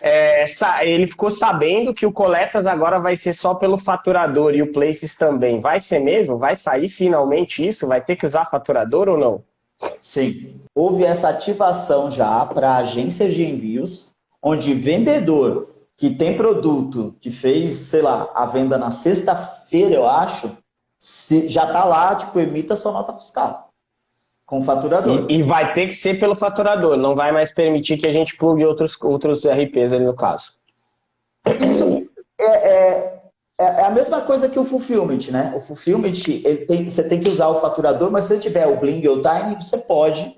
é, ele ficou sabendo que o Coletas agora vai ser só pelo faturador e o Places também. Vai ser mesmo? Vai sair finalmente isso? Vai ter que usar faturador ou não? Sim. Houve essa ativação já para agências de envios, onde vendedor que tem produto, que fez, sei lá, a venda na sexta-feira, eu acho, já está lá, tipo, emita sua nota fiscal. Com faturador. E, e, vai ter que ser pelo faturador, não vai mais permitir que a gente plugue outros, outros RPs ali no caso. Isso é, é, é, é a mesma coisa que o fulfillment, né? O fulfillment, tem, você tem que usar o faturador, mas se você tiver o Bling ou o Time, você pode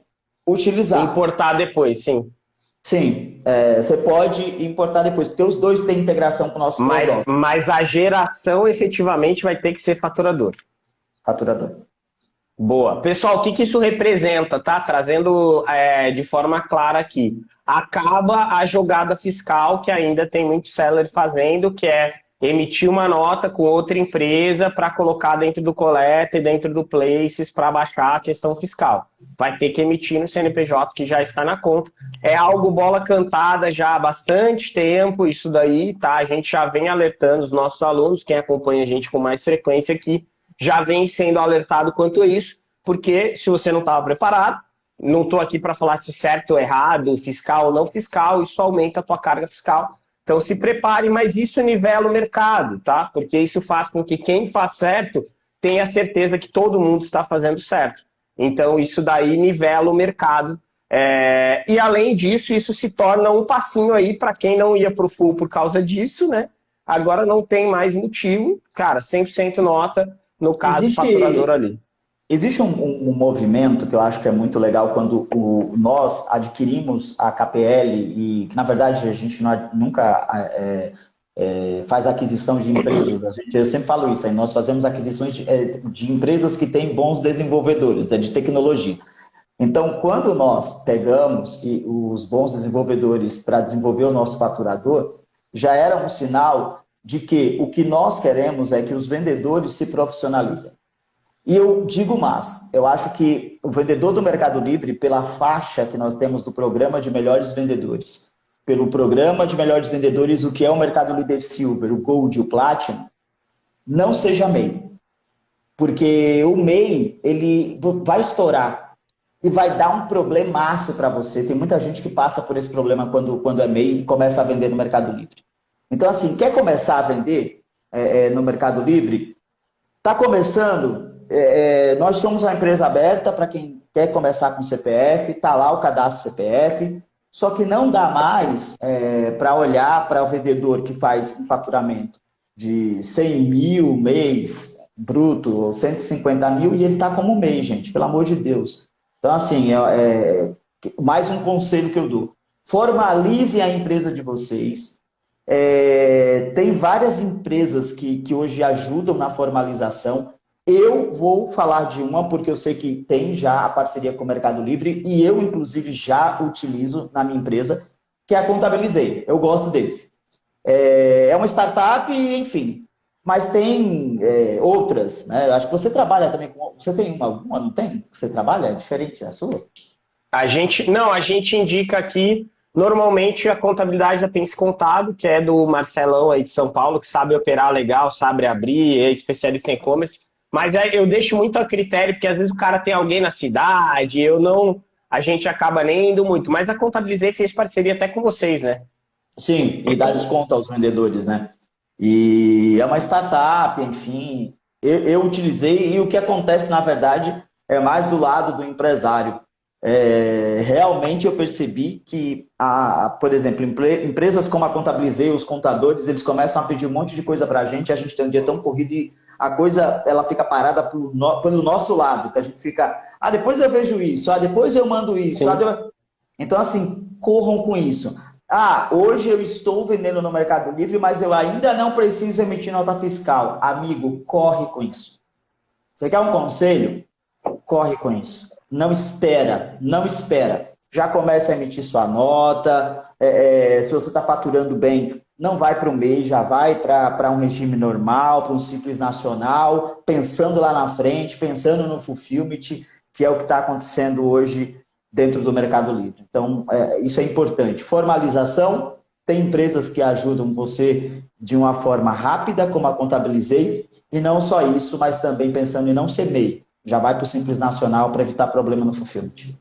utilizar. Importar depois, sim. Sim, é, você pode importar depois, porque os dois têm integração com o nosso mas, Mas a geração efetivamente vai ter que ser faturador. Faturador. Boa. Pessoal, o que, que isso representa, tá? Trazendo é, de forma clara aqui. Acaba a jogada fiscal que ainda tem muito seller fazendo, que é emitir uma nota com outra empresa para colocar dentro do coleta e dentro do Places para baixar a questão fiscal. Vai ter que emitir no CNPJ que já está na conta. É algo bola cantada já há bastante tempo, isso daí, tá? A gente já vem alertando os nossos alunos, quem acompanha a gente com mais frequência aqui, já vem sendo alertado quanto a isso, porque se você não estava preparado, não estou aqui para falar se certo ou errado, fiscal ou não fiscal, isso aumenta a tua carga fiscal. Então se prepare, mas isso nivela o mercado, tá? Porque isso faz com que quem faz certo tenha certeza que todo mundo está fazendo certo. Então isso daí nivela o mercado. É... E além disso, isso se torna um passinho aí para quem não ia para o full por causa disso, né? Agora não tem mais motivo, cara, 100% nota, no caso existe, faturador ali. Existe um, um, um, movimento que eu acho que é muito legal quando o, nós adquirimos a KPL e que na verdade a gente não, nunca é, é, faz aquisição de empresas. A gente, eu sempre falo isso, aí nós fazemos aquisições de, é, de empresas que têm bons desenvolvedores, é de tecnologia. Então, quando nós pegamos os bons desenvolvedores para desenvolver o nosso faturador, já era um sinal de que o que nós queremos é que os vendedores se profissionalizem. E eu digo mais, eu acho que o vendedor do Mercado Livre, pela faixa que nós temos do programa de melhores vendedores, pelo programa de melhores vendedores, o que é o Mercado Líder Silver, o Gold e o Platinum, não seja MEI. Porque o MEI, ele vai estourar e vai dar um problemaço para você. Tem muita gente que passa por esse problema quando, quando é MEI e começa a vender no Mercado Livre. Então, assim, quer começar a vender é, é, no Mercado Livre? Está começando? É, é, nós somos uma empresa aberta para quem quer começar com CPF, está lá o cadastro CPF, só que não dá mais é, para olhar para o vendedor que faz um faturamento de 100 mil mês bruto, ou 150 mil, e ele está como mês, gente, pelo amor de Deus. Então, assim, é, é, mais um conselho que eu dou. Formalize a empresa de vocês, é, tem várias empresas que, que hoje ajudam na formalização. Eu vou falar de uma porque eu sei que tem já a parceria com o Mercado Livre e eu, inclusive, já utilizo na minha empresa, que é a Contabilizei. Eu gosto deles. É, é uma startup, enfim, mas tem é, outras. Né? Acho que você trabalha também com... Você tem uma, alguma, não tem? Você trabalha? É diferente a sua? A gente, não, a gente indica aqui Normalmente a contabilidade da Pense Contado, que é do Marcelão aí de São Paulo, que sabe operar legal, sabe abrir, é especialista em e-commerce. Mas é, eu deixo muito a critério, porque às vezes o cara tem alguém na cidade, eu não. A gente acaba nem indo muito. Mas a Contabilizei fez parceria até com vocês, né? Sim, e dá desconto aos vendedores, né? E é uma startup, enfim. Eu, eu utilizei e o que acontece, na verdade, é mais do lado do empresário é, realmente eu percebi que, a, por exemplo, empresas como a Contabilizei, os contadores, eles começam a pedir um monte de coisa para a gente, a gente tem um dia tão corrido e a coisa ela fica parada pelo, no, pelo nosso lado, que a gente fica, ah, depois eu vejo isso, ah, depois eu mando isso. Ah, então, assim, corram com isso. Ah, hoje eu estou vendendo no Mercado Livre, mas eu ainda não preciso emitir nota fiscal. Amigo, corre com isso. Você quer um conselho? Corre com isso não espera, não espera. Já começa a emitir sua nota, é, é, se você está faturando bem, não vai para o MEI, já vai para um regime normal, para um simples nacional, pensando lá na frente, pensando no fulfillment, que é o que está acontecendo hoje dentro do Mercado Livre. Então, é, isso é importante. Formalização, tem empresas que ajudam você de uma forma rápida, como a Contabilizei, e não só isso, mas também pensando em não ser MEI já vai para o Simples Nacional para evitar problema no fulfillment.